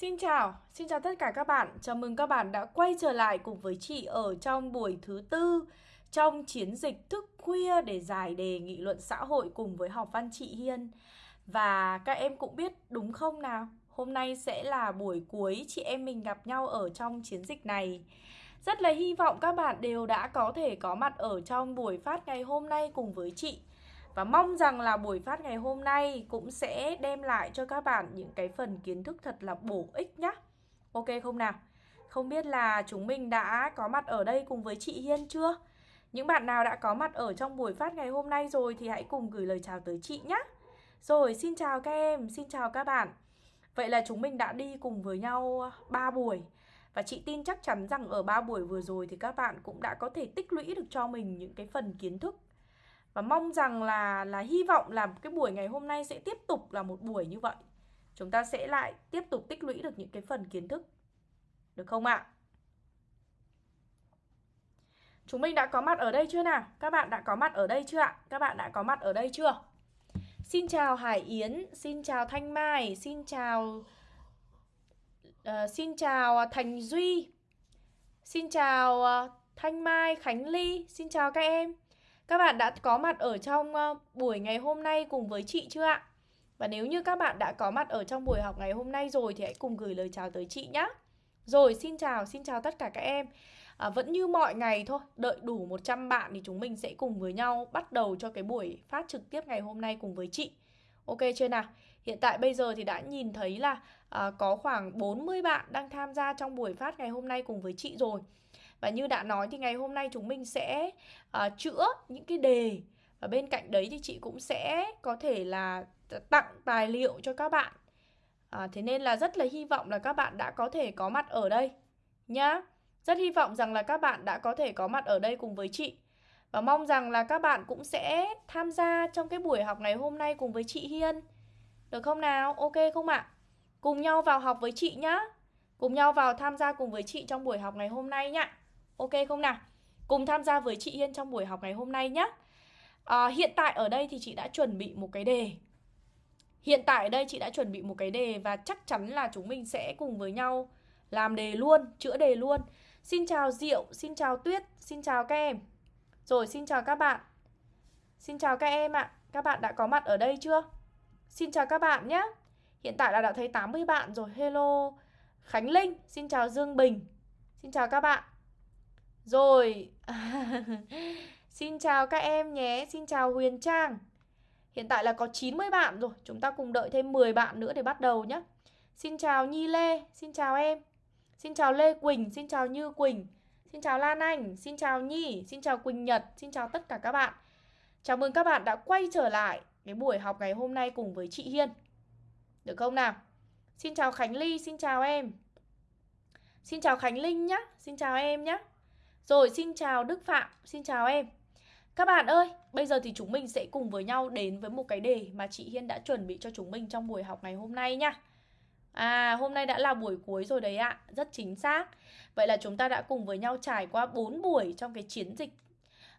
Xin chào, xin chào tất cả các bạn. Chào mừng các bạn đã quay trở lại cùng với chị ở trong buổi thứ tư trong chiến dịch thức khuya để giải đề nghị luận xã hội cùng với học văn chị Hiên. Và các em cũng biết đúng không nào? Hôm nay sẽ là buổi cuối chị em mình gặp nhau ở trong chiến dịch này. Rất là hy vọng các bạn đều đã có thể có mặt ở trong buổi phát ngày hôm nay cùng với chị. Và mong rằng là buổi phát ngày hôm nay cũng sẽ đem lại cho các bạn những cái phần kiến thức thật là bổ ích nhá. Ok không nào? Không biết là chúng mình đã có mặt ở đây cùng với chị Hiên chưa? Những bạn nào đã có mặt ở trong buổi phát ngày hôm nay rồi thì hãy cùng gửi lời chào tới chị nhé. Rồi, xin chào các em, xin chào các bạn. Vậy là chúng mình đã đi cùng với nhau 3 buổi. Và chị tin chắc chắn rằng ở 3 buổi vừa rồi thì các bạn cũng đã có thể tích lũy được cho mình những cái phần kiến thức và mong rằng là là hy vọng là cái buổi ngày hôm nay sẽ tiếp tục là một buổi như vậy. Chúng ta sẽ lại tiếp tục tích lũy được những cái phần kiến thức. Được không ạ? Chúng mình đã có mặt ở đây chưa nào? Các bạn đã có mặt ở đây chưa ạ? Các bạn đã có mặt ở đây chưa? Xin chào hải yến xin chào thanh mai xin chào uh, xin chào thành duy xin chào uh, thanh mai khánh ly xin chào các em các bạn đã có mặt ở trong ờ, buổi ngày hôm nay cùng với chị chưa ạ? Và nếu như các bạn đã có mặt ở trong buổi học ngày hôm nay rồi thì hãy cùng gửi lời chào tới chị nhé. Rồi, xin chào, xin chào tất cả các em. À, vẫn như mọi ngày thôi, đợi đủ 100 bạn thì chúng mình sẽ cùng với nhau bắt đầu cho cái buổi phát trực tiếp ngày hôm nay cùng với chị. Ok chưa nào? Hiện tại bây giờ thì đã nhìn thấy là à, có khoảng 40 bạn đang tham gia trong buổi phát ngày hôm nay cùng với chị rồi. Và như đã nói thì ngày hôm nay chúng mình sẽ uh, chữa những cái đề Và bên cạnh đấy thì chị cũng sẽ có thể là tặng tài liệu cho các bạn à, Thế nên là rất là hy vọng là các bạn đã có thể có mặt ở đây nhá Rất hy vọng rằng là các bạn đã có thể có mặt ở đây cùng với chị Và mong rằng là các bạn cũng sẽ tham gia trong cái buổi học ngày hôm nay cùng với chị Hiên Được không nào? Ok không ạ? À? Cùng nhau vào học với chị nhá Cùng nhau vào tham gia cùng với chị trong buổi học ngày hôm nay nhá Ok không nào? Cùng tham gia với chị Yên trong buổi học ngày hôm nay nhé. À, hiện tại ở đây thì chị đã chuẩn bị một cái đề. Hiện tại ở đây chị đã chuẩn bị một cái đề và chắc chắn là chúng mình sẽ cùng với nhau làm đề luôn, chữa đề luôn. Xin chào Diệu, xin chào Tuyết, xin chào các em. Rồi, xin chào các bạn. Xin chào các em ạ. À. Các bạn đã có mặt ở đây chưa? Xin chào các bạn nhé. Hiện tại là đã thấy 80 bạn rồi. Hello Khánh Linh, xin chào Dương Bình. Xin chào các bạn. Rồi Xin chào các em nhé Xin chào Huyền Trang Hiện tại là có 90 bạn rồi Chúng ta cùng đợi thêm 10 bạn nữa để bắt đầu nhé Xin chào Nhi Lê Xin chào em Xin chào Lê Quỳnh Xin chào Như Quỳnh Xin chào Lan Anh Xin chào Nhi Xin chào Quỳnh Nhật Xin chào tất cả các bạn Chào mừng các bạn đã quay trở lại Cái buổi học ngày hôm nay cùng với chị Hiên Được không nào Xin chào Khánh Ly Xin chào em Xin chào Khánh Linh nhé Xin chào em nhé rồi xin chào Đức Phạm, xin chào em. Các bạn ơi, bây giờ thì chúng mình sẽ cùng với nhau đến với một cái đề mà chị Hiên đã chuẩn bị cho chúng mình trong buổi học ngày hôm nay nha. À, hôm nay đã là buổi cuối rồi đấy ạ, rất chính xác. Vậy là chúng ta đã cùng với nhau trải qua 4 buổi trong cái chiến dịch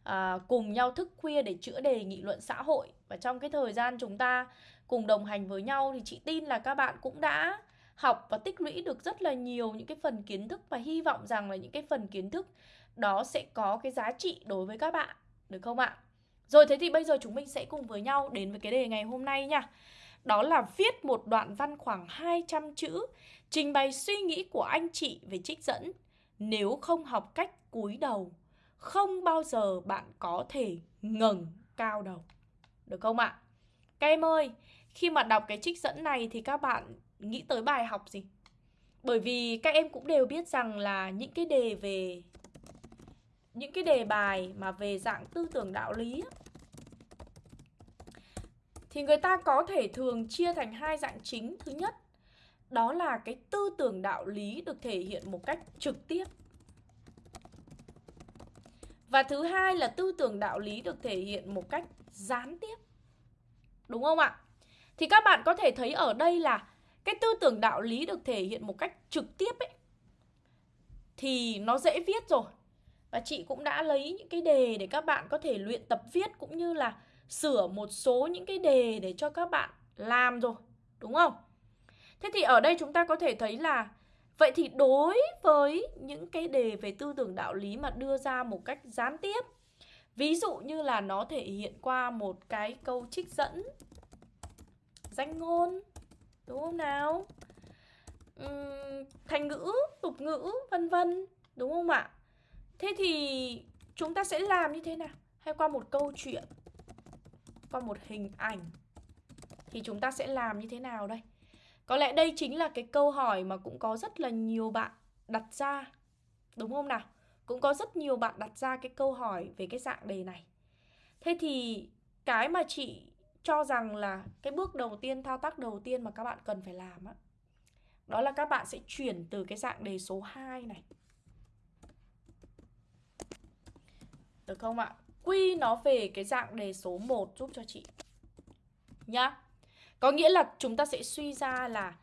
à, Cùng nhau thức khuya để chữa đề nghị luận xã hội. Và trong cái thời gian chúng ta cùng đồng hành với nhau thì chị tin là các bạn cũng đã học và tích lũy được rất là nhiều những cái phần kiến thức và hy vọng rằng là những cái phần kiến thức đó sẽ có cái giá trị đối với các bạn được không ạ? Rồi thế thì bây giờ chúng mình sẽ cùng với nhau đến với cái đề ngày hôm nay nha. Đó là viết một đoạn văn khoảng 200 chữ trình bày suy nghĩ của anh chị về trích dẫn. Nếu không học cách cúi đầu, không bao giờ bạn có thể ngẩng cao đầu. Được không ạ? Các em ơi, khi mà đọc cái trích dẫn này thì các bạn nghĩ tới bài học gì? Bởi vì các em cũng đều biết rằng là những cái đề về những cái đề bài mà về dạng tư tưởng đạo lý thì người ta có thể thường chia thành hai dạng chính. Thứ nhất, đó là cái tư tưởng đạo lý được thể hiện một cách trực tiếp. Và thứ hai là tư tưởng đạo lý được thể hiện một cách gián tiếp. Đúng không ạ? Thì các bạn có thể thấy ở đây là cái tư tưởng đạo lý được thể hiện một cách trực tiếp ấy thì nó dễ viết rồi và chị cũng đã lấy những cái đề để các bạn có thể luyện tập viết cũng như là sửa một số những cái đề để cho các bạn làm rồi, đúng không? Thế thì ở đây chúng ta có thể thấy là Vậy thì đối với những cái đề về tư tưởng đạo lý mà đưa ra một cách gián tiếp Ví dụ như là nó thể hiện qua một cái câu trích dẫn Danh ngôn Đúng không nào? Uhm, thành ngữ, tục ngữ, vân vân Đúng không ạ? Thế thì chúng ta sẽ làm như thế nào? Hay qua một câu chuyện Qua một hình ảnh Thì chúng ta sẽ làm như thế nào đây? Có lẽ đây chính là cái câu hỏi mà cũng có rất là nhiều bạn đặt ra Đúng không nào? Cũng có rất nhiều bạn đặt ra cái câu hỏi về cái dạng đề này Thế thì cái mà chị cho rằng là cái bước đầu tiên, thao tác đầu tiên mà các bạn cần phải làm á Đó là các bạn sẽ chuyển từ cái dạng đề số 2 này Được không ạ? Quy nó về cái dạng đề số 1 giúp cho chị. Nhá. Có nghĩa là chúng ta sẽ suy ra là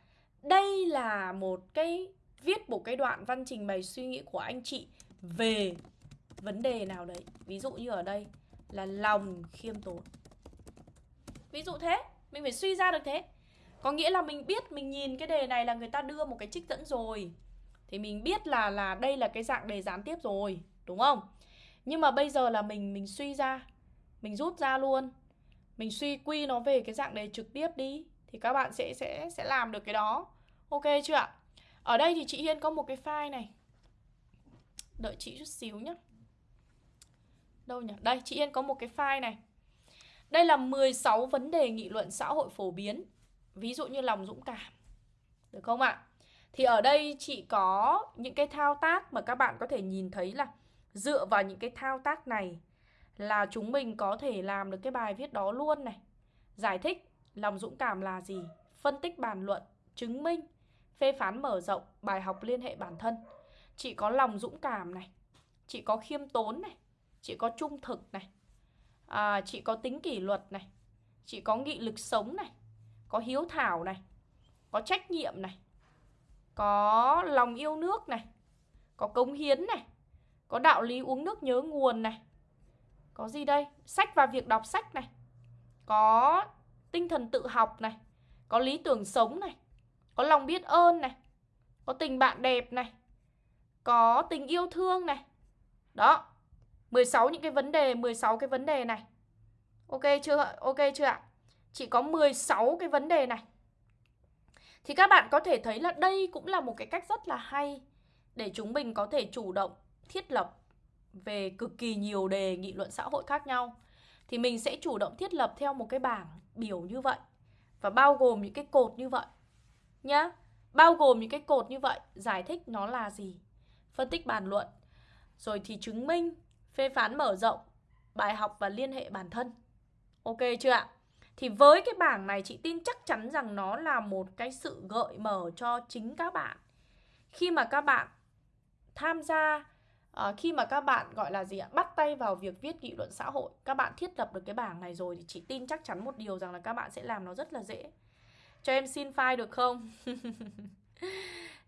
Đây là một cái, Viết một cái đoạn văn trình bày suy nghĩ của anh chị Về vấn đề nào đấy. Ví dụ như ở đây là lòng khiêm tốn. Ví dụ thế, Mình phải suy ra được thế. Có nghĩa là mình biết, mình nhìn cái đề này là người ta đưa một cái trích dẫn rồi. Thì mình biết là là đây là cái dạng đề gián tiếp rồi, Đúng không? Nhưng mà bây giờ là mình mình suy ra Mình rút ra luôn Mình suy quy nó về cái dạng đề trực tiếp đi Thì các bạn sẽ sẽ sẽ làm được cái đó Ok chưa ạ? Ở đây thì chị Hiên có một cái file này Đợi chị chút xíu nhé Đâu nhỉ? Đây, chị Hiên có một cái file này Đây là 16 vấn đề nghị luận xã hội phổ biến Ví dụ như lòng dũng cảm Được không ạ? Thì ở đây chị có những cái thao tác mà các bạn có thể nhìn thấy là Dựa vào những cái thao tác này là chúng mình có thể làm được cái bài viết đó luôn này. Giải thích lòng dũng cảm là gì, phân tích bàn luận, chứng minh, phê phán mở rộng, bài học liên hệ bản thân. Chị có lòng dũng cảm này, chị có khiêm tốn này, chị có trung thực này, à, chị có tính kỷ luật này, chị có nghị lực sống này, có hiếu thảo này, có trách nhiệm này, có lòng yêu nước này, có cống hiến này, có đạo lý uống nước nhớ nguồn này. Có gì đây? Sách và việc đọc sách này. Có tinh thần tự học này. Có lý tưởng sống này. Có lòng biết ơn này. Có tình bạn đẹp này. Có tình yêu thương này. Đó 16 những cái vấn đề 16 cái vấn đề này. Ok chưa Ok chưa ạ? Chỉ có 16 cái vấn đề này. Thì các bạn có thể thấy là đây cũng là một cái cách rất là hay Để chúng mình có thể chủ động thiết lập về cực kỳ nhiều đề nghị luận xã hội khác nhau, thì mình sẽ chủ động thiết lập theo một cái bảng biểu như vậy. Và bao gồm những cái cột như vậy nhá. Bao gồm những cái cột như vậy, giải thích nó là gì, phân tích bàn luận. Rồi thì chứng minh, phê phán mở rộng bài học và liên hệ bản thân. Ok chưa ạ? Thì với cái bảng này, chị tin chắc chắn rằng nó là một cái sự gợi mở cho chính các bạn. Khi mà các bạn tham gia à, khi mà các bạn gọi là gì ạ bắt tay vào việc viết nghị luận xã hội các bạn thiết lập được cái bảng này rồi thì chị tin chắc chắn một điều rằng là các bạn sẽ làm nó rất là dễ. Cho em xin file được không?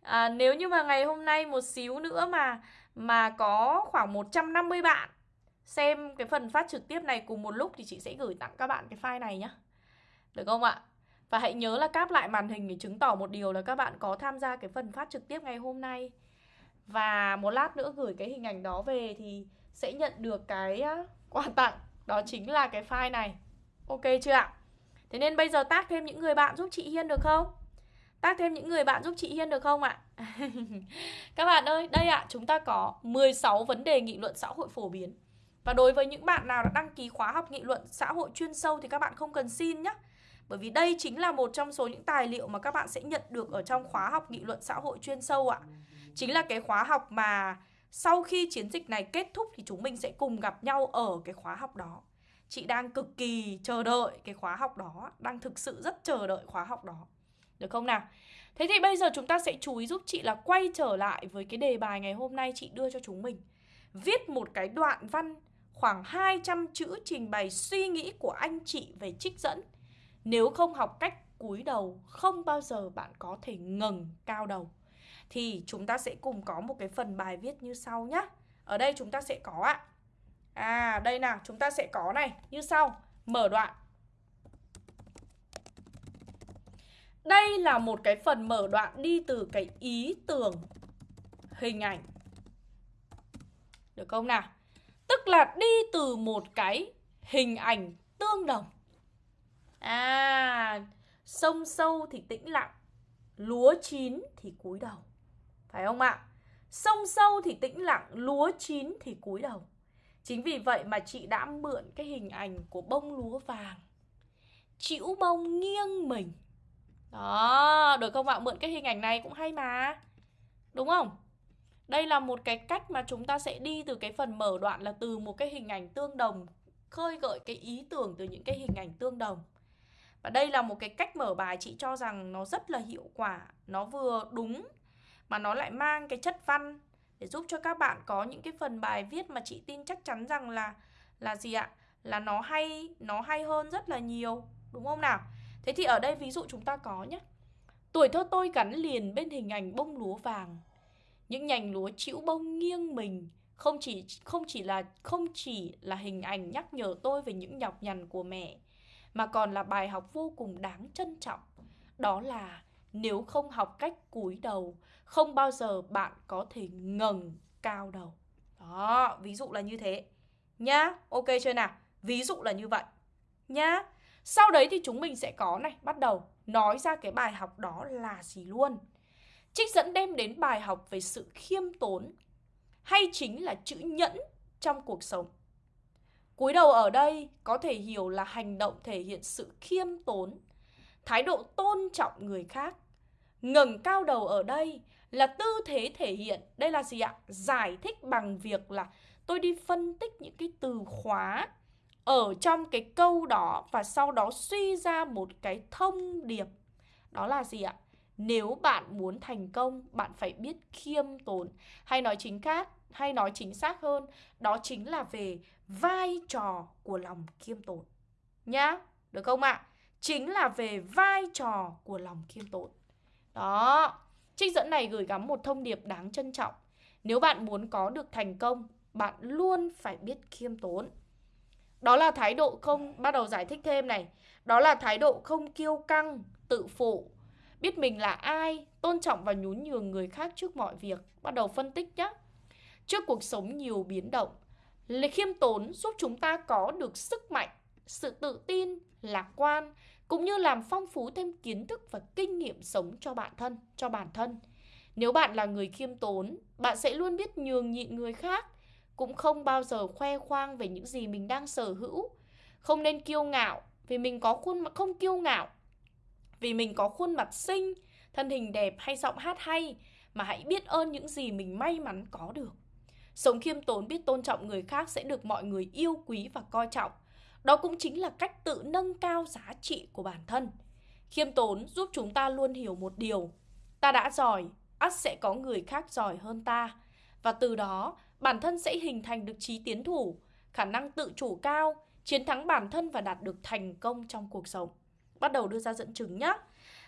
À, nếu như mà ngày hôm nay một xíu nữa mà mà có khoảng 150 bạn xem cái phần phát trực tiếp này cùng một lúc thì chị sẽ gửi tặng các bạn cái file này nhé được không ạ? Và hãy nhớ là cáp lại màn hình để chứng tỏ một điều là các bạn có tham gia cái phần phát trực tiếp ngày hôm nay và một lát nữa gửi cái hình ảnh đó về thì sẽ nhận được cái quà tặng. Đó chính là cái file này. Ok chưa ạ? Thế nên bây giờ tác thêm những người bạn giúp chị Hiên được không? Tác thêm những người bạn giúp chị Hiên được không ạ? Các bạn ơi, đây ạ, chúng ta có 16 vấn đề nghị luận xã hội phổ biến. Và đối với những bạn nào đã đăng ký khóa học nghị luận xã hội chuyên sâu thì các bạn không cần xin nhé bởi vì đây chính là một trong số những tài liệu mà các bạn sẽ nhận được ở trong khóa học nghị luận xã hội chuyên sâu ạ chính là cái khóa học mà sau khi chiến dịch này kết thúc thì chúng mình sẽ cùng gặp nhau ở cái khóa học đó. Chị đang cực kỳ chờ đợi cái khóa học đó, đang thực sự rất chờ đợi khóa học đó. Được không nào? Thế thì bây giờ chúng ta sẽ chú ý giúp chị là quay trở lại với cái đề bài ngày hôm nay chị đưa cho chúng mình. Viết một cái đoạn văn khoảng 200 chữ trình bày suy nghĩ của anh chị về trích dẫn. Nếu không học cách cúi đầu, không bao giờ bạn có thể ngẩng cao đầu thì chúng ta sẽ cùng có một cái phần bài viết như sau nhá. Ở đây chúng ta sẽ có ạ. À, đây nào, chúng ta sẽ có này, như sau. Mở đoạn. Đây là một cái phần mở đoạn đi từ cái ý tưởng hình ảnh. Được không nào? Tức là đi từ một cái hình ảnh tương đồng. À, sông sâu thì tĩnh lặng, lúa chín thì cúi đầu. Phải không ạ? Sông sâu thì tĩnh lặng, lúa chín thì cúi đầu. Chính vì vậy mà chị đã mượn cái hình ảnh của bông lúa vàng. Chịu bông nghiêng mình. Đó, được không ạ? Mượn cái hình ảnh này cũng hay mà. Đúng không? Đây là một cái cách mà chúng ta sẽ đi từ cái phần mở đoạn là từ một cái hình ảnh tương đồng khơi gợi cái ý tưởng từ những cái hình ảnh tương đồng. Và đây là một cái cách mở bài chị cho rằng nó rất là hiệu quả, nó vừa đúng mà nó lại mang cái chất văn để giúp cho các bạn có những cái phần bài viết mà chị tin chắc chắn rằng là là gì ạ? Là nó hay, nó hay hơn rất là nhiều, đúng không nào? Thế thì ở đây ví dụ chúng ta có nhé. Tuổi thơ tôi gắn liền bên hình ảnh bông lúa vàng. Những nhành lúa chịu bông nghiêng mình không chỉ không chỉ là không chỉ là hình ảnh nhắc nhở tôi về những nhọc nhằn của mẹ mà còn là bài học vô cùng đáng trân trọng. Đó là nếu không học cách cúi đầu, không bao giờ bạn có thể ngẩng cao đầu. Đó, ví dụ là như thế. Nhá, ok chưa nào? Ví dụ là như vậy. Nhá. Sau đấy thì chúng mình sẽ có này, bắt đầu nói ra cái bài học đó là gì luôn. Trích dẫn đem đến bài học về sự khiêm tốn hay chính là chữ nhẫn trong cuộc sống. Cúi đầu ở đây có thể hiểu là hành động thể hiện sự khiêm tốn, thái độ tôn trọng người khác. Ngẩng cao đầu ở đây là tư thế thể hiện, đây là gì ạ? Giải thích bằng việc là tôi đi phân tích những cái từ khóa ở trong cái câu đó và sau đó suy ra một cái thông điệp. Đó là gì ạ? Nếu bạn muốn thành công, bạn phải biết khiêm tốn. Hay nói chính khác, hay nói chính xác hơn, đó chính là về vai trò của lòng khiêm tốn. Nhá, được không ạ? À? Chính là về vai trò của lòng khiêm tốn. Đó, trích dẫn này gửi gắm một thông điệp đáng trân trọng. Nếu bạn muốn có được thành công, bạn luôn phải biết khiêm tốn. Đó là thái độ không, bắt đầu giải thích thêm này. Đó là thái độ không kiêu căng, tự phụ, biết mình là ai, tôn trọng và nhún nhường người khác trước mọi việc. Bắt đầu phân tích nhé. Trước cuộc sống nhiều biến động, Lệ khiêm tốn giúp chúng ta có được sức mạnh, sự tự tin, lạc quan, cũng như làm phong phú thêm kiến thức và kinh nghiệm sống cho bản thân, cho bản thân. Nếu bạn là người khiêm tốn, bạn sẽ luôn biết nhường nhịn người khác, cũng không bao giờ khoe khoang về những gì mình đang sở hữu. Không nên kiêu ngạo vì mình có khuôn mặt không kiêu ngạo vì mình có khuôn mặt xinh, thân hình đẹp hay giọng hát hay mà hãy biết ơn những gì mình may mắn có được. Sống khiêm tốn biết tôn trọng người khác sẽ được mọi người yêu quý và coi trọng. Đó cũng chính là cách tự nâng cao giá trị của bản thân. Khiêm tốn giúp chúng ta luôn hiểu một điều. Ta đã giỏi, ắt sẽ có người khác giỏi hơn ta. Và từ đó, bản thân sẽ hình thành được trí tiến thủ, khả năng tự chủ cao, chiến thắng bản thân và đạt được thành công trong cuộc sống. Bắt đầu đưa ra dẫn chứng nhé.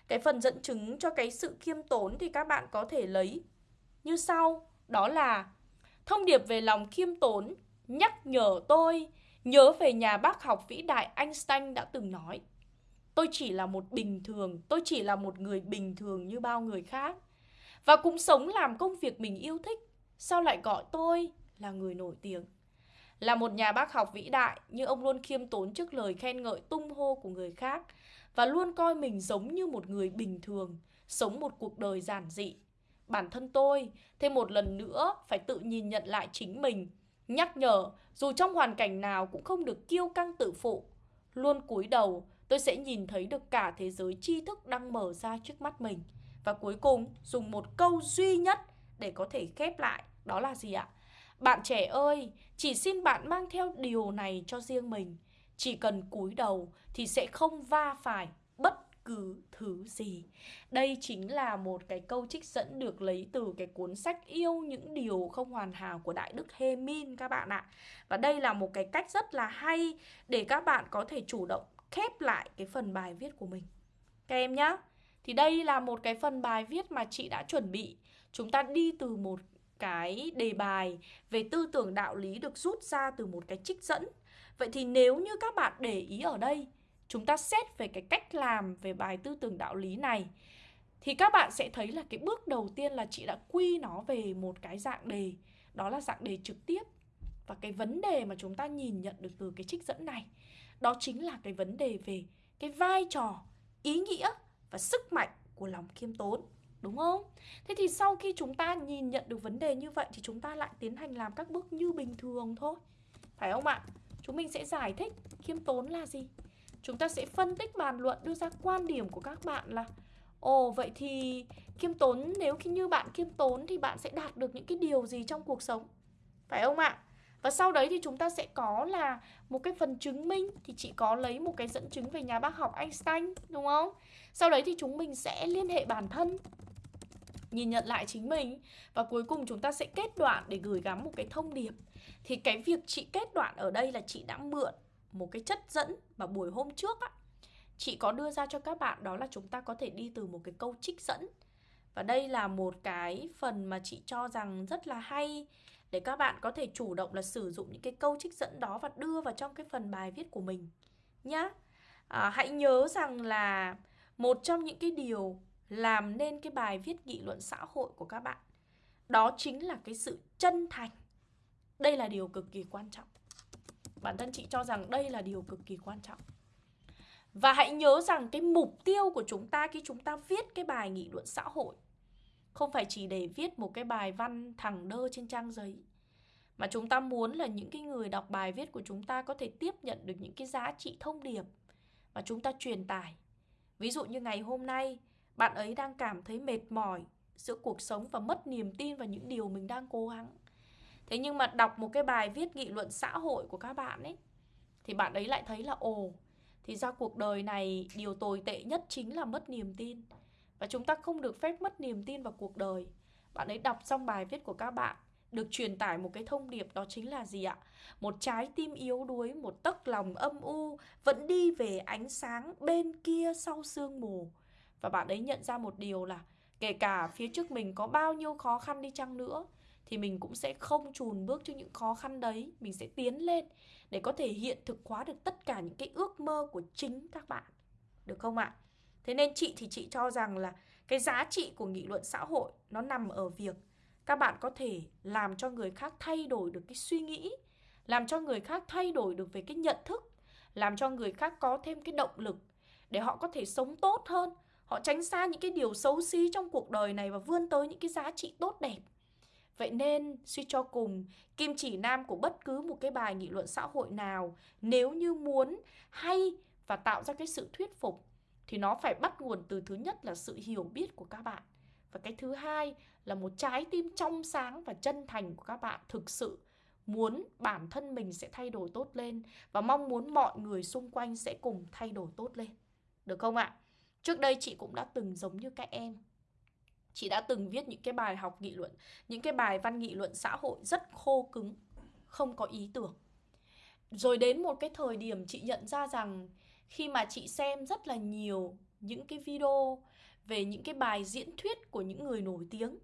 Cái phần dẫn chứng cho cái sự khiêm tốn thì các bạn có thể lấy như sau. Đó là Thông điệp về lòng khiêm tốn nhắc nhở tôi nhớ về nhà bác học vĩ đại Einstein đã từng nói. Tôi chỉ là một bình thường, tôi chỉ là một người bình thường như bao người khác. Và cũng sống làm công việc mình yêu thích. Sao lại gọi tôi là người nổi tiếng? Là một nhà bác học vĩ đại, nhưng ông luôn khiêm tốn trước lời khen ngợi tung hô của người khác và luôn coi mình giống như một người bình thường, sống một cuộc đời giản dị, bản thân tôi thêm một lần nữa phải tự nhìn nhận lại chính mình nhắc nhở, dù trong hoàn cảnh nào cũng không được kiêu căng tự phụ. Luôn cúi đầu, tôi sẽ nhìn thấy được cả thế giới tri thức đang mở ra trước mắt mình. Và cuối cùng, dùng một câu duy nhất để có thể khép lại, đó là gì ạ? Bạn trẻ ơi, chỉ xin bạn mang theo điều này cho riêng mình. Chỉ cần cúi đầu thì sẽ không va phải cứ thứ gì. Đây chính là một cái câu trích dẫn được lấy từ cái cuốn sách Yêu những điều không hoàn hảo của Đại Đức Hê Min các bạn ạ. Và đây là một cái cách rất là hay để các bạn có thể chủ động khép lại cái phần bài viết của mình. Các em nhá. Thì đây là một cái phần bài viết mà chị đã chuẩn bị. Chúng ta đi từ một cái đề bài về tư tưởng đạo lý được rút ra từ một cái trích dẫn. Vậy thì nếu như các bạn để ý ở đây chúng ta xét về cái cách làm về bài tư tưởng đạo lý này. Thì các bạn sẽ thấy là cái bước đầu tiên là chị đã quy nó về một cái dạng đề. Đó là dạng đề trực tiếp. Và cái vấn đề mà chúng ta nhìn nhận được từ cái trích dẫn này, đó chính là cái vấn đề về cái vai trò, ý nghĩa và sức mạnh của lòng khiêm tốn. Đúng không? Thế thì sau khi chúng ta nhìn nhận được vấn đề như vậy thì chúng ta lại tiến hành làm các bước như bình thường thôi. Phải không ạ? Chúng mình sẽ giải thích khiêm tốn là gì? Chúng ta sẽ phân tích bàn luận, đưa ra quan điểm của các bạn là, ồ, vậy thì khiêm tốn, nếu khi như bạn khiêm tốn thì bạn sẽ đạt được những cái điều gì trong cuộc sống phải không ạ và sau đấy thì chúng ta sẽ có là một cái phần chứng minh, thì chị có lấy một cái dẫn chứng về nhà bác học Einstein, đúng không? Sau đấy thì chúng mình sẽ liên hệ bản thân, nhìn nhận lại chính mình, và cuối cùng chúng ta sẽ kết đoạn để gửi gắm một cái thông điệp. Thì cái việc chị kết đoạn ở đây là chị đã mượn một cái chất dẫn mà buổi hôm trước á chị có đưa ra cho các bạn đó là chúng ta có thể đi từ một cái câu trích dẫn. Và đây là một cái phần mà chị cho rằng rất là hay để các bạn có thể chủ động là sử dụng những cái câu trích dẫn đó và đưa vào trong cái phần bài viết của mình nhá. À, hãy nhớ rằng là một trong những cái điều làm nên cái bài viết nghị luận xã hội của các bạn đó chính là cái sự chân thành. Đây là điều cực kỳ quan trọng. Bản thân chị cho rằng đây là điều cực kỳ quan trọng. Và hãy nhớ rằng cái mục tiêu của chúng ta khi chúng ta viết cái bài nghị luận xã hội không phải chỉ để viết một cái bài văn thẳng đơ trên trang giấy mà chúng ta muốn là những cái người đọc bài viết của chúng ta có thể tiếp nhận được những cái giá trị thông điệp mà chúng ta truyền tải. Ví dụ như ngày hôm nay, bạn ấy đang cảm thấy mệt mỏi giữa cuộc sống và mất niềm tin vào những điều mình đang cố gắng. Thế nhưng mà đọc một cái bài viết nghị luận xã hội của các bạn ấy thì bạn ấy lại thấy là ồ, thì ra cuộc đời này điều tồi tệ nhất chính là mất niềm tin. Và chúng ta không được phép mất niềm tin vào cuộc đời. Bạn ấy đọc xong bài viết của các bạn được truyền tải một cái thông điệp đó chính là gì ạ? Một trái tim yếu đuối, một tấc lòng âm u vẫn đi về ánh sáng bên kia sau sương mù. Và bạn ấy nhận ra một điều là kể cả phía trước mình có bao nhiêu khó khăn đi chăng nữa thì mình cũng sẽ không chùn bước trước những khó khăn đấy, mình sẽ tiến lên để có thể hiện thực hóa được tất cả những cái ước mơ của chính các bạn. Được không ạ? Thế nên chị thì chị cho rằng là cái giá trị của nghị luận xã hội nó nằm ở việc các bạn có thể làm cho người khác thay đổi được cái suy nghĩ, làm cho người khác thay đổi được về cái nhận thức, làm cho người khác có thêm cái động lực để họ có thể sống tốt hơn, họ tránh xa những cái điều xấu xí trong cuộc đời này và vươn tới những cái giá trị tốt đẹp. Vậy nên, suy cho cùng, kim chỉ nam của bất cứ một cái bài nghị luận xã hội nào, nếu như muốn hay và tạo ra cái sự thuyết phục, thì nó phải bắt nguồn từ thứ nhất là sự hiểu biết của các bạn. Và cái thứ hai là một trái tim trong sáng và chân thành của các bạn thực sự muốn bản thân mình sẽ thay đổi tốt lên và mong muốn mọi người xung quanh sẽ cùng thay đổi tốt lên. Được không ạ? Trước đây chị cũng đã từng giống như các em Chị đã từng viết những cái bài học nghị luận, những cái bài văn nghị luận xã hội rất khô cứng, không có ý tưởng. Rồi đến một cái thời điểm chị nhận ra rằng khi mà chị xem rất là nhiều những cái video về những cái bài diễn thuyết của những người nổi tiếng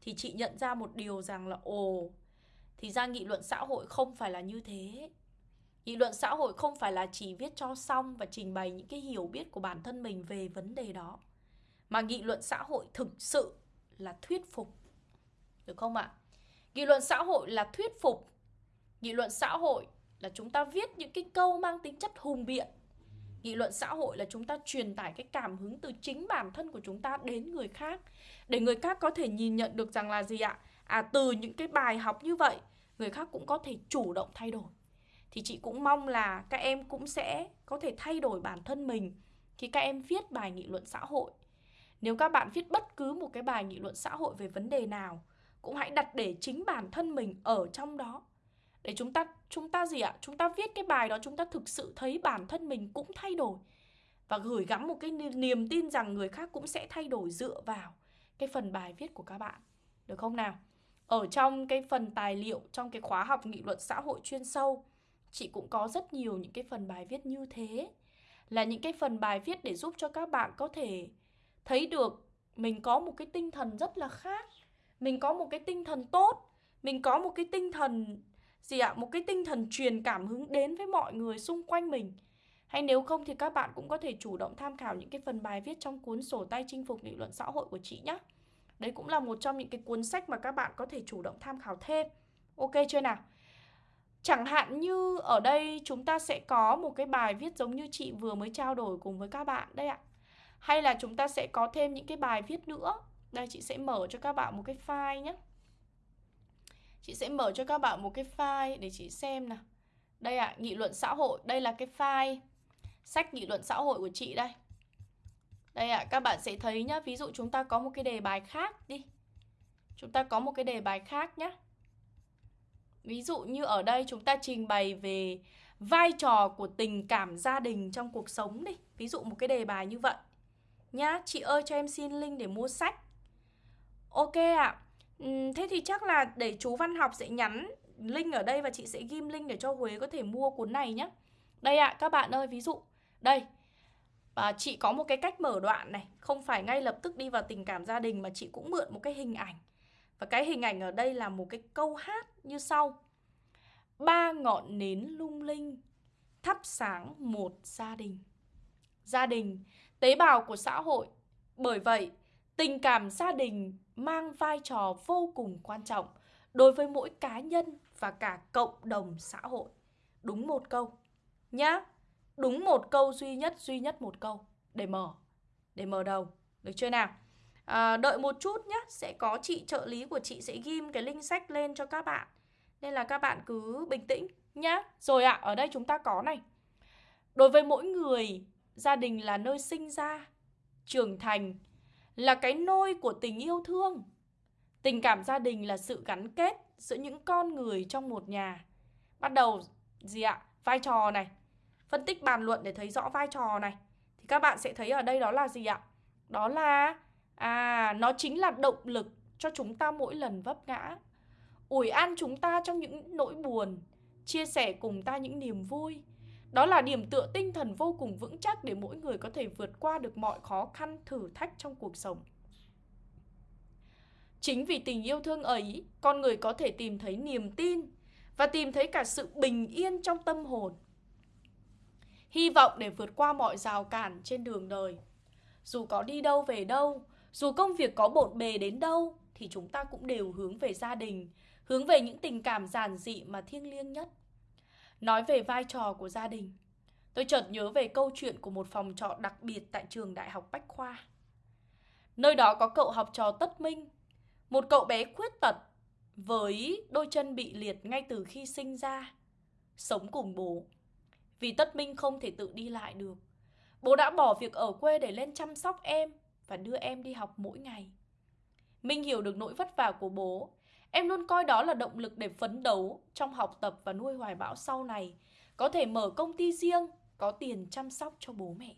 thì chị nhận ra một điều rằng là ồ thì ra nghị luận xã hội không phải là như thế. Nghị luận xã hội không phải là chỉ viết cho xong và trình bày những cái hiểu biết của bản thân mình về vấn đề đó mà nghị luận xã hội thực sự là thuyết phục. Được không ạ? Nghị luận xã hội là thuyết phục. Nghị luận xã hội là chúng ta viết những cái câu mang tính chất hùng biện. Nghị luận xã hội là chúng ta truyền tải cái cảm hứng từ chính bản thân của chúng ta đến người khác để người khác có thể nhìn nhận được rằng là gì ạ? À từ những cái bài học như vậy, người khác cũng có thể chủ động thay đổi. Thì chị cũng mong là các em cũng sẽ có thể thay đổi bản thân mình khi các em viết bài nghị luận xã hội nếu các bạn viết bất cứ một cái bài nghị luận xã hội về vấn đề nào, cũng hãy đặt để chính bản thân mình ở trong đó. Để chúng ta chúng ta gì ạ? Chúng ta viết cái bài đó chúng ta thực sự thấy bản thân mình cũng thay đổi và gửi gắm một cái niềm tin rằng người khác cũng sẽ thay đổi dựa vào cái phần bài viết của các bạn. Được không nào? Ở trong cái phần tài liệu trong cái khóa học nghị luận xã hội chuyên sâu, chị cũng có rất nhiều những cái phần bài viết như thế. Là những cái phần bài viết để giúp cho các bạn có thể thấy được mình có một cái tinh thần rất là khác mình có một cái tinh thần tốt, mình có một cái tinh thần, gì ạ, một cái tinh thần truyền cảm hứng đến với mọi người xung quanh mình Hay nếu không thì các bạn cũng có thể chủ động tham khảo những cái phần bài viết trong cuốn sổ tay chinh phục nghị luận xã hội của chị nhé. Đấy cũng là một trong những cái cuốn sách mà các bạn có thể chủ động tham khảo thêm. Ok chưa nào? Chẳng hạn như ở đây chúng ta sẽ có một cái bài viết giống như chị vừa mới trao đổi cùng với các bạn đây ạ. Hay là chúng ta sẽ có thêm những cái bài viết nữa. Đây chị sẽ mở cho các bạn một cái file nhé. Chị sẽ mở cho các bạn một cái file để chị xem nào. Đây ạ, à, nghị luận xã hội, đây là cái file sách nghị luận xã hội của chị đây. Đây ạ, à, các bạn sẽ thấy nhá, ví dụ chúng ta có một cái đề bài khác đi. Chúng ta có một cái đề bài khác nhá. Ví dụ như ở đây chúng ta trình bày về vai trò của tình cảm gia đình trong cuộc sống đi. Ví dụ một cái đề bài như vậy. Nhá, chị ơi cho em xin link để mua sách. Ok ạ. À. Thế thì chắc là để chú Văn Học sẽ nhắn link ở đây và chị sẽ ghim link để cho Huế có thể mua cuốn này nhé. Đây ạ, à, các bạn ơi, ví dụ đây à, chị có một cái cách mở đoạn này Không phải ngay lập tức đi vào tình cảm gia đình Mà chị cũng mượn một cái hình ảnh Và cái hình ảnh ở đây là một cái câu hát như sau Ba ngọn nến lung linh Thắp sáng một gia đình Gia đình, tế bào của xã hội. Bởi vậy, tình cảm gia đình mang vai trò vô cùng quan trọng Đối với mỗi cá nhân và cả cộng đồng xã hội. Đúng một câu Nhá đúng một câu duy nhất duy nhất một câu để mở để mở đầu được chưa nào? À, đợi một chút nhé sẽ có chị trợ lý của chị sẽ ghim cái link sách lên cho các bạn. Nên là các bạn cứ bình tĩnh nhá. Rồi ạ à, ở đây chúng ta có này. Đối với mỗi người gia đình là nơi sinh ra trưởng thành là cái nôi của tình yêu thương tình cảm gia đình là sự gắn kết giữa những con người trong một nhà bắt đầu gì ạ vai trò này phân tích bàn luận để thấy rõ vai trò này thì các bạn sẽ thấy ở đây đó là gì ạ? Đó là à nó chính là động lực cho chúng ta mỗi lần vấp ngã. Ủi an chúng ta trong những nỗi buồn, chia sẻ cùng ta những niềm vui. Đó là điểm tựa tinh thần vô cùng vững chắc để mỗi người có thể vượt qua được mọi khó khăn, thử thách trong cuộc sống. Chính vì tình yêu thương ấy, con người có thể tìm thấy niềm tin và tìm thấy cả sự bình yên trong tâm hồn hy vọng để vượt qua mọi rào cản trên đường đời. Dù có đi đâu về đâu, dù công việc có bộn bề đến đâu, thì chúng ta cũng đều hướng về gia đình, hướng về những tình cảm giản dị mà thiêng liêng nhất. Nói về vai trò của gia đình, tôi chợt nhớ về câu chuyện của một phòng trọ đặc biệt tại trường Đại học Bách Khoa. Nơi đó có cậu học trò Tất Minh, một cậu bé khuyết tật với đôi chân bị liệt ngay từ khi sinh ra, sống cùng bố vì Tất Minh không thể tự đi lại được. Bố đã bỏ việc ở quê để lên chăm sóc em và đưa em đi học mỗi ngày. Minh hiểu được nỗi vất vả của bố. Em luôn coi đó là động lực để phấn đấu trong học tập và nuôi hoài bão sau này. Có thể mở công ty riêng, có tiền chăm sóc cho bố mẹ.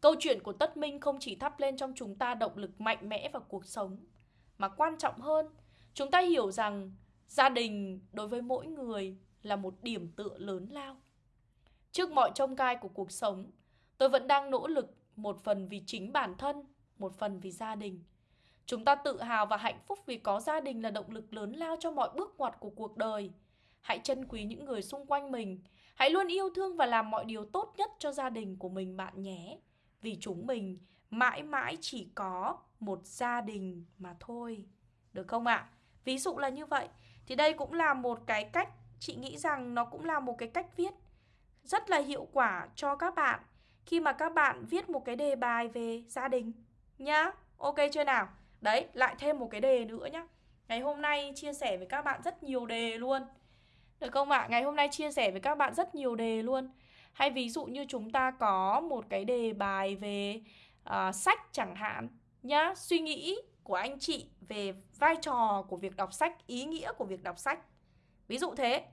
Câu chuyện của Tất Minh không chỉ thắp lên trong chúng ta động lực mạnh mẽ vào cuộc sống, mà quan trọng hơn, chúng ta hiểu rằng gia đình đối với mỗi người là một điểm tựa lớn lao. Trước mọi trông gai của cuộc sống, tôi vẫn đang nỗ lực một phần vì chính bản thân, một phần vì gia đình. Chúng ta tự hào và hạnh phúc vì có gia đình là động lực lớn lao cho mọi bước ngoặt của cuộc đời. Hãy trân quý những người xung quanh mình. Hãy luôn yêu thương và làm mọi điều tốt nhất cho gia đình của mình bạn nhé. Vì chúng mình mãi mãi chỉ có một gia đình mà thôi. Được không ạ? À? Ví dụ là như vậy. Thì đây cũng là một cái cách, chị nghĩ rằng nó cũng là một cái cách viết rất là hiệu quả cho các bạn khi mà các bạn viết một cái đề bài về gia đình nhá. Ok chưa nào? Đấy, lại thêm một cái đề nữa nhá. Ngày hôm nay chia sẻ với các bạn rất nhiều đề luôn. Được không ạ? À? Ngày hôm nay chia sẻ với các bạn rất nhiều đề luôn. Hay ví dụ như chúng ta có một cái đề bài về uh, sách chẳng hạn nhá, suy nghĩ của anh chị về vai trò của việc đọc sách, ý nghĩa của việc đọc sách. Ví dụ thế.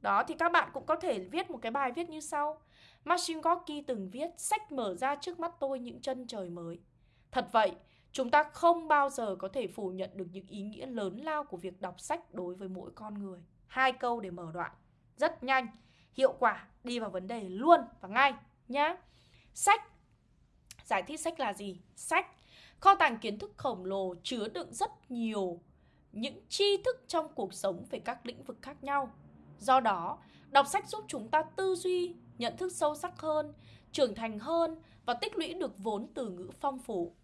Đó thì các bạn cũng có thể viết một cái bài viết như sau. Machine Gorky từng viết sách mở ra trước mắt tôi những chân trời mới. Thật vậy, chúng ta không bao giờ có thể phủ nhận được những ý nghĩa lớn lao của việc đọc sách đối với mỗi con người. Hai câu để mở đoạn. Rất nhanh, hiệu quả, đi vào vấn đề luôn và ngay nhá. Sách Giải thích sách là gì? Sách Kho tàng kiến thức khổng lồ chứa đựng rất nhiều những tri thức trong cuộc sống về các lĩnh vực khác nhau Do đó, đọc sách giúp chúng ta tư duy nhận thức sâu sắc hơn, trưởng thành hơn và tích lũy được vốn từ ngữ phong phú.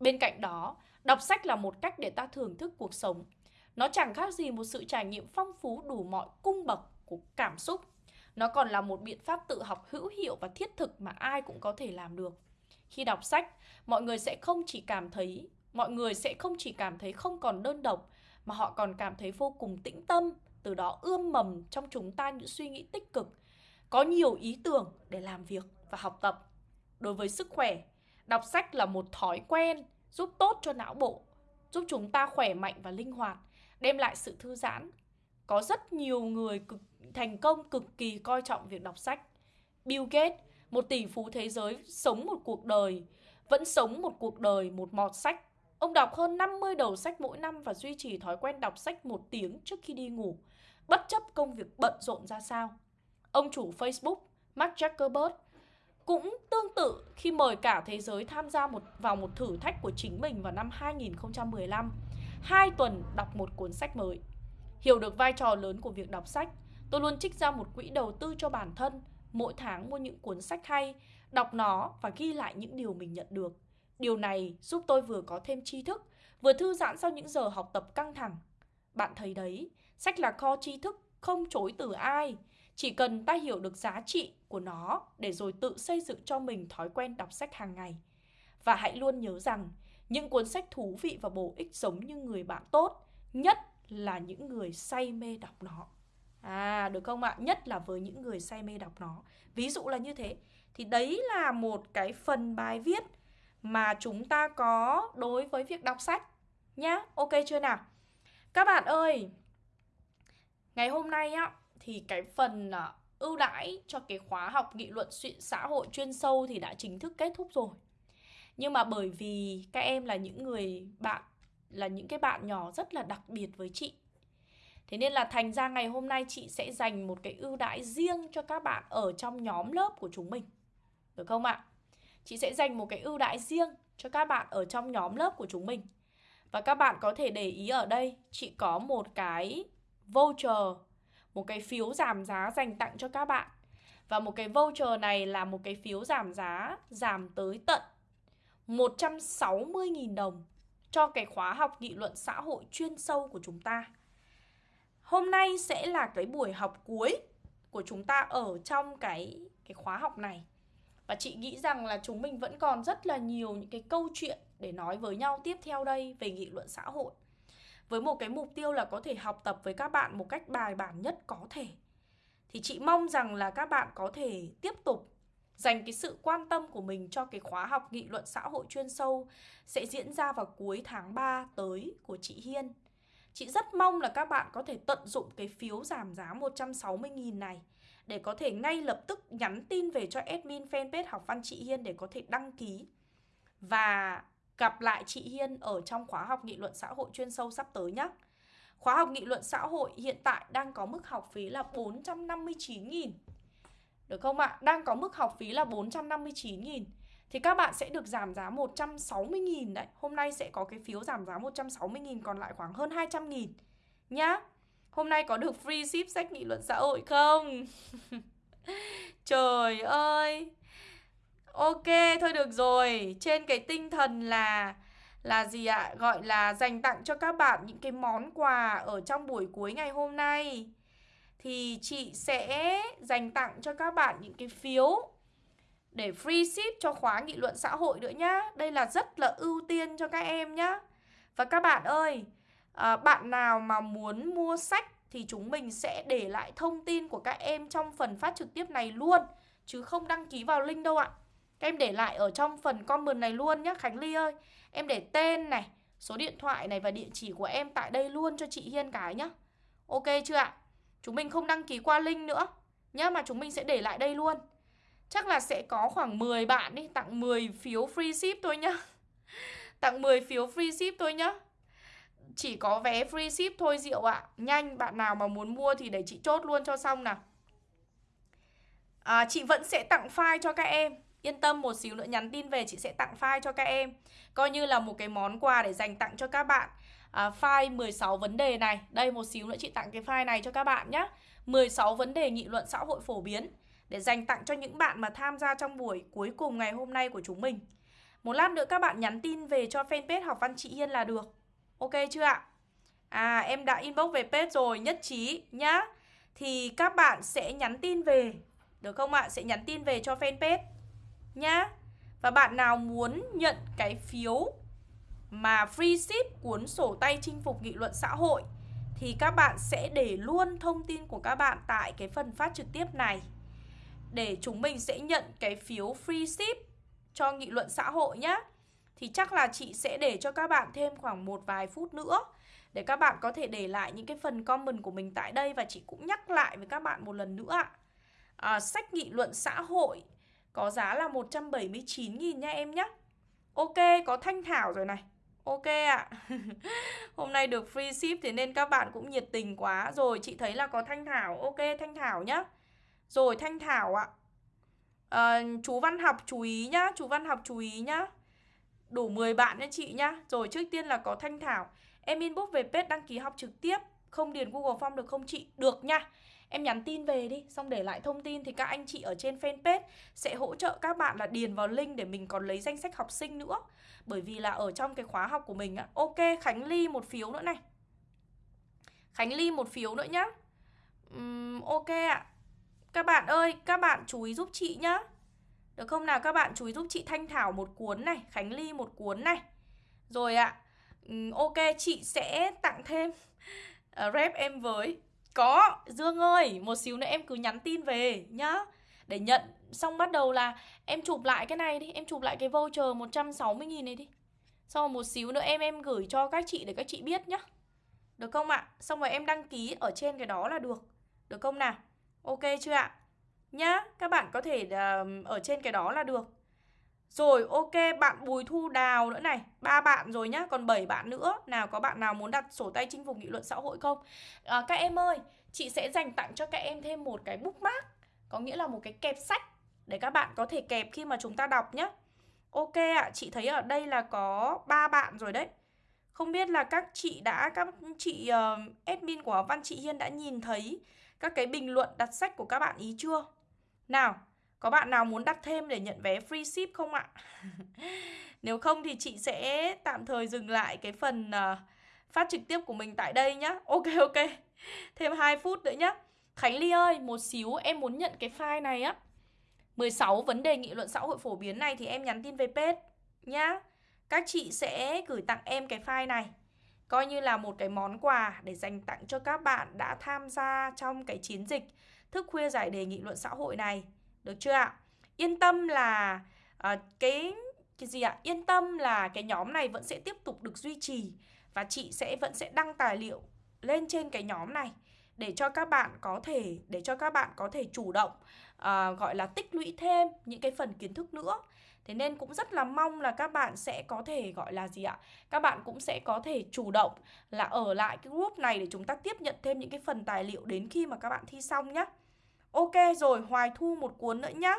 Bên cạnh đó, đọc sách là một cách để ta thưởng thức cuộc sống. Nó chẳng khác gì một sự trải nghiệm phong phú đủ mọi cung bậc của cảm xúc. Nó còn là một biện pháp tự học hữu hiệu và thiết thực mà ai cũng có thể làm được. Khi đọc sách, mọi người sẽ không chỉ cảm thấy mọi người sẽ không chỉ cảm thấy không còn đơn độc mà họ còn cảm thấy vô cùng tĩnh tâm, từ đó ươm mầm trong chúng ta những suy nghĩ tích cực, có nhiều ý tưởng để làm việc và học tập. Đối với sức khỏe, đọc sách là một thói quen giúp tốt cho não bộ, giúp chúng ta khỏe mạnh và linh hoạt, đem lại sự thư giãn. Có rất nhiều người cực thành công cực kỳ coi trọng việc đọc sách. Bill Gates, một tỷ phú thế giới sống một cuộc đời, vẫn sống một cuộc đời một mọt sách. Ông đọc hơn 50 đầu sách mỗi năm và duy trì thói quen đọc sách một tiếng trước khi đi ngủ, bất chấp công việc bận rộn ra sao. Ông chủ Facebook, Mark Zuckerberg, cũng tương tự khi mời cả thế giới tham gia một vào một thử thách của chính mình vào năm 2015. Hai tuần đọc một cuốn sách mới. Hiểu được vai trò lớn của việc đọc sách, tôi luôn trích ra một quỹ đầu tư cho bản thân, mỗi tháng mua những cuốn sách hay, đọc nó và ghi lại những điều mình nhận được. Điều này giúp tôi vừa có thêm tri thức, vừa thư giãn sau những giờ học tập căng thẳng. Bạn thấy đấy, sách là kho tri thức, không chối từ ai. Chỉ cần ta hiểu được giá trị của nó để rồi tự xây dựng cho mình thói quen đọc sách hàng ngày. Và hãy luôn nhớ rằng, những cuốn sách thú vị và bổ ích giống như người bạn tốt, nhất là những người say mê đọc nó. À, được không ạ? Nhất là với những người say mê đọc nó. Ví dụ là như thế. Thì đấy là một cái phần bài viết mà chúng ta có đối với việc đọc sách nhá. Ok chưa nào? Các bạn ơi, ngày hôm nay á thì cái phần à, ưu đãi cho cái khóa học nghị luận xã hội chuyên sâu thì đã chính thức kết thúc rồi. Nhưng mà bởi vì các em là những người bạn là những cái bạn nhỏ rất là đặc biệt với chị. Thế nên là thành ra ngày hôm nay chị sẽ dành một cái ưu đãi riêng cho các bạn ở trong nhóm lớp của chúng mình. Được không ạ? Chị sẽ dành một cái ưu đãi riêng cho các bạn ở trong nhóm lớp của chúng mình. Và các bạn có thể để ý ở đây, chị có một cái voucher, một cái phiếu giảm giá dành tặng cho các bạn. Và một cái voucher này là một cái phiếu giảm giá giảm tới tận 160.000 đồng cho cái khóa học nghị luận xã hội chuyên sâu của chúng ta. Hôm nay sẽ là cái buổi học cuối của chúng ta ở trong cái cái khóa học này. Và chị nghĩ rằng là chúng mình vẫn còn rất là nhiều những cái câu chuyện để nói với nhau tiếp theo đây về nghị luận xã hội. Với một cái mục tiêu là có thể học tập với các bạn một cách bài bản nhất có thể. Thì chị mong rằng là các bạn có thể tiếp tục dành cái sự quan tâm của mình cho cái khóa học nghị luận xã hội chuyên sâu sẽ diễn ra vào cuối tháng 3 tới của chị Hiên. Chị rất mong là các bạn có thể tận dụng cái phiếu giảm giá 160.000 này để có thể ngay lập tức nhắn tin về cho admin fanpage học văn chị Hiên để có thể đăng ký và gặp lại chị Hiên ở trong khóa học nghị luận xã hội chuyên sâu sắp tới nhé. Khóa học nghị luận xã hội hiện tại đang có mức học phí là 459.000 Được không ạ? Đang có mức học phí là 459.000 Thì các bạn sẽ được giảm giá 160.000 đấy Hôm nay sẽ có cái phiếu giảm giá 160.000 còn lại khoảng hơn 200.000 Nhá Hôm nay có được free ship sách nghị luận xã hội không? Trời ơi Ok, thôi được rồi Trên cái tinh thần là Là gì ạ? Gọi là dành tặng cho các bạn những cái món quà Ở trong buổi cuối ngày hôm nay Thì chị sẽ dành tặng cho các bạn những cái phiếu Để free ship cho khóa nghị luận xã hội nữa nhá Đây là rất là ưu tiên cho các em nhá Và các bạn ơi à, bạn nào mà muốn mua sách thì chúng mình sẽ để lại thông tin của các em trong phần phát trực tiếp này luôn chứ không đăng ký vào link đâu ạ. Các em để lại ở trong phần comment này luôn nhé Khánh Ly ơi. Em để tên này, số điện thoại này và địa chỉ của em tại đây luôn cho chị Hiên cái nhá. Ok chưa ạ? Chúng mình không đăng ký qua link nữa nhá mà chúng mình sẽ để lại đây luôn. Chắc là sẽ có khoảng 10 bạn đi tặng 10 phiếu free ship thôi nhá. tặng 10 phiếu free ship thôi nhá chỉ có vé free ship thôi Diệu ạ Nhanh bạn nào mà muốn mua thì để chị chốt luôn cho xong nào à, Chị vẫn sẽ tặng file cho các em Yên tâm một xíu nữa nhắn tin về chị sẽ tặng file cho các em Coi như là một cái món quà để dành tặng cho các bạn à, File 16 vấn đề này Đây một xíu nữa chị tặng cái file này cho các bạn nhé 16 vấn đề nghị luận xã hội phổ biến để dành tặng cho những bạn mà tham gia trong buổi cuối cùng ngày hôm nay của chúng mình. Một lát nữa các bạn nhắn tin về cho fanpage học văn chị Hiên là được. Ok chưa ạ? À em đã inbox về page rồi, nhất trí nhá. Thì các bạn sẽ nhắn tin về, được không ạ? Sẽ nhắn tin về cho fanpage nhá. Và bạn nào muốn nhận cái phiếu mà free ship cuốn sổ tay chinh phục nghị luận xã hội thì các bạn sẽ để luôn thông tin của các bạn tại cái phần phát trực tiếp này để chúng mình sẽ nhận cái phiếu free ship cho nghị luận xã hội nhé. Thì chắc là chị sẽ để cho các bạn thêm khoảng một vài phút nữa để các bạn có thể để lại những cái phần comment của mình tại đây và chị cũng nhắc lại với các bạn một lần nữa ạ. À, sách nghị luận xã hội có giá là 179.000 nha em nhé. Ok, có thanh thảo rồi này. Ok ạ. À. Hôm nay được free ship thì nên các bạn cũng nhiệt tình quá. Rồi chị thấy là có Thanh Thảo. Ok Thanh Thảo nhá. Rồi Thanh Thảo ạ. À, chú Văn học chú ý nhá, chú Văn học chú ý nhá. Đủ 10 bạn nha chị nhá. Rồi trước tiên là có Thanh Thảo. Em inbox về page đăng ký học trực tiếp. Không điền Google Form được không chị? Được nha. Em nhắn tin về đi, xong để lại thông tin thì các anh chị ở trên fanpage sẽ hỗ trợ các bạn là điền vào link để mình còn lấy danh sách học sinh nữa. Bởi vì là ở trong cái khóa học của mình á Ok Khánh Ly một phiếu nữa này. Khánh Ly một phiếu nữa nhá. Uhm, Ok ạ. Các bạn ơi các bạn chú ý giúp chị nhá. Được không nào? Các bạn chú ý giúp chị Thanh Thảo một cuốn này Khánh Ly một cuốn này. Rồi ạ uhm, Ok chị sẽ tặng thêm uh, Rep em với. Có. Dương ơi Một xíu nữa em cứ nhắn tin về nhá. Để nhận xong bắt đầu là em chụp lại cái này đi em chụp lại cái voucher 160 nghìn này đi. Xong rồi một xíu nữa em em gửi cho các chị để các chị biết nhá. Được không ạ? Xong rồi em đăng ký ở trên cái đó là được. Được không nào? Ok chưa ạ? Nhá các bạn có thể uh, ở trên cái đó là được rồi ok bạn Bùi Thu Đào nữa này ba bạn rồi nhá còn 7 bạn nữa Nào có bạn nào muốn đặt sổ tay chinh phục nghị luận xã hội không à, Các em ơi Chị sẽ dành tặng cho các em thêm một cái bookmark có nghĩa là một cái kẹp sách để các bạn có thể kẹp khi mà chúng ta đọc nhá Ok ạ, à, chị thấy ở đây là có ba bạn rồi đấy. Không biết là các chị đã các chị uh, admin của Văn chị Hiên đã nhìn thấy các cái bình luận đặt sách của các bạn ý chưa? Nào, có bạn nào muốn đặt thêm để nhận vé free ship không ạ? Nếu không thì chị sẽ tạm thời dừng lại cái phần uh, phát trực tiếp của mình tại đây nhá. Ok ok. Thêm 2 phút nữa nhá. Khánh Ly ơi, một xíu em muốn nhận cái file này á 16 vấn đề nghị luận xã hội phổ biến này thì em nhắn tin về page nhá Các chị sẽ gửi tặng em cái file này Coi như là một cái món quà để dành tặng cho các bạn đã tham gia trong cái chiến dịch Thức khuya giải đề nghị luận xã hội này được chưa ạ? Yên tâm là uh, cái cái gì ạ? Yên tâm là cái nhóm này vẫn sẽ tiếp tục được duy trì Và chị sẽ vẫn sẽ đăng tài liệu lên trên cái nhóm này để cho các bạn có thể để cho các bạn có thể chủ động uh, gọi là tích lũy thêm những cái phần kiến thức nữa Thế nên cũng rất là mong là các bạn sẽ có thể gọi là gì ạ? Các bạn cũng sẽ có thể chủ động là ở lại cái group này để chúng ta tiếp nhận thêm những cái phần tài liệu đến khi mà các bạn thi xong nhé. Ok rồi, Hoài Thu một cuốn nữa nhá.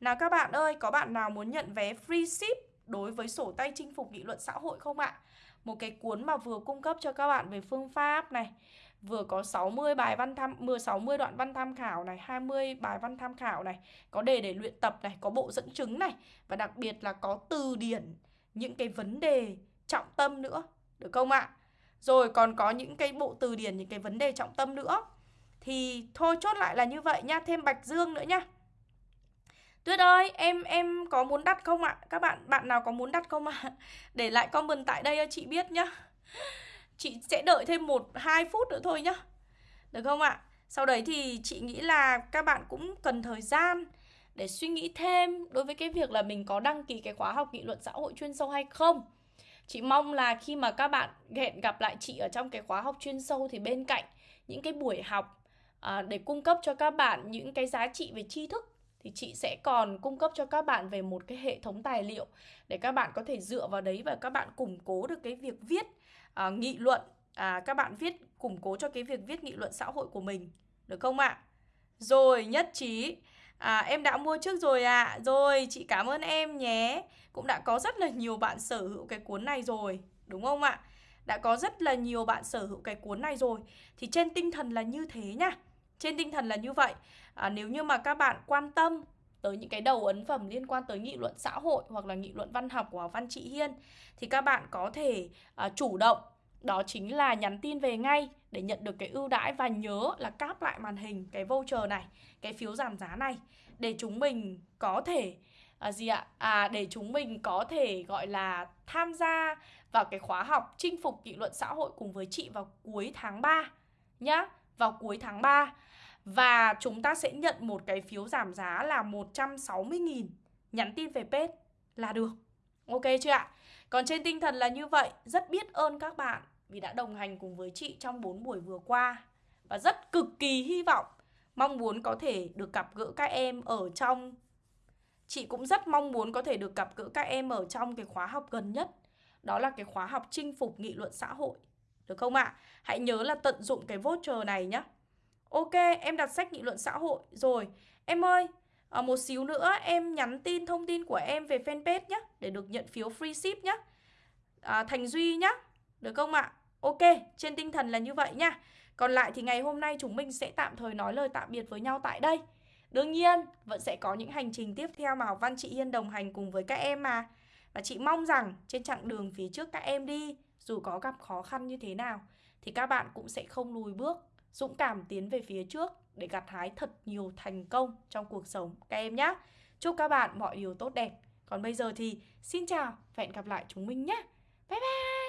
Nào các bạn ơi, có bạn nào muốn nhận vé free ship đối với sổ tay chinh phục nghị luận xã hội không ạ? Một cái cuốn mà vừa cung cấp cho các bạn về phương pháp này, vừa có 60 bài văn tham 10 60 đoạn văn tham khảo này, 20 bài văn tham khảo này, có đề để luyện tập này, có bộ dẫn chứng này và đặc biệt là có từ điển những cái vấn đề trọng tâm nữa, được không ạ? Rồi còn có những cái bộ từ điển những cái vấn đề trọng tâm nữa. Thì thôi chốt lại là như vậy nha, thêm Bạch Dương nữa nha. Tuyết ơi, em em có muốn đặt không ạ? Các bạn bạn nào có muốn đặt không ạ? Để lại comment tại đây cho chị biết nhá. Chị sẽ đợi thêm 1-2 phút nữa thôi nhá Được không ạ? Sau đấy thì chị nghĩ là các bạn cũng cần thời gian để suy nghĩ thêm đối với cái việc là mình có đăng ký cái khóa học nghị luận xã hội chuyên sâu hay không. Chị mong là khi mà các bạn hẹn gặp lại chị ở trong cái khóa học chuyên sâu thì bên cạnh những cái buổi học à, để cung cấp cho các bạn những cái giá trị về tri thức thì chị sẽ còn cung cấp cho các bạn về một cái hệ thống tài liệu để các bạn có thể dựa vào đấy và các bạn củng cố được cái việc viết à, nghị luận à, các bạn viết củng cố cho cái việc viết nghị luận xã hội của mình được không ạ? Rồi nhất trí À, em đã mua trước rồi ạ à. Rồi chị cảm ơn em nhé Cũng đã có rất là nhiều bạn sở hữu cái cuốn này rồi Đúng không ạ? Đã có rất là nhiều bạn sở hữu cái cuốn này rồi Thì trên tinh thần là như thế nhá. Trên tinh thần là như vậy à, Nếu như mà các bạn quan tâm tới những cái đầu ấn phẩm liên quan tới nghị luận xã hội hoặc là nghị luận văn học của Văn trị Hiên thì các bạn có thể à, chủ động đó chính là nhắn tin về ngay để nhận được cái ưu đãi và nhớ là cáp lại màn hình cái voucher này, cái phiếu giảm giá này để chúng mình có thể à, gì ạ? À để chúng mình có thể gọi là tham gia vào cái khóa học chinh phục nghị luận xã hội cùng với chị vào cuối tháng 3 nhá, vào cuối tháng 3. Và chúng ta sẽ nhận một cái phiếu giảm giá là 160.000 Nhắn tin về page là được. Ok chưa ạ? Còn trên tinh thần là như vậy, Rất biết ơn các bạn vì đã đồng hành cùng với chị trong 4 buổi vừa qua. Và rất cực kỳ hy vọng, mong muốn có thể được gặp gỡ các em ở trong, chị cũng rất mong muốn có thể được gặp gỡ các em ở trong cái khóa học gần nhất. Đó là cái khóa học chinh phục nghị luận xã hội. Được không ạ? Hãy nhớ là tận dụng cái voucher này nhé Ok, em đặt sách nghị luận xã hội rồi Em ơi, à, một xíu nữa em nhắn tin thông tin của em về fanpage nhé Để được nhận phiếu free ship nhé à, Thành Duy nhé Được không ạ? Ok, trên tinh thần là như vậy nha. Còn lại thì ngày hôm nay chúng mình sẽ tạm thời nói lời tạm biệt với nhau tại đây. Đương nhiên, vẫn sẽ có những hành trình tiếp theo mà Học Văn chị Hiên đồng hành cùng với các em mà. Và chị mong rằng trên chặng đường phía trước các em đi, dù có gặp khó khăn như thế nào, thì các bạn cũng sẽ không lùi bước, dũng cảm tiến về phía trước để gặt hái thật nhiều thành công trong cuộc sống các em nhé. Chúc các bạn mọi điều tốt đẹp. Còn bây giờ thì xin chào và hẹn gặp lại chúng mình nhé. Bye bye!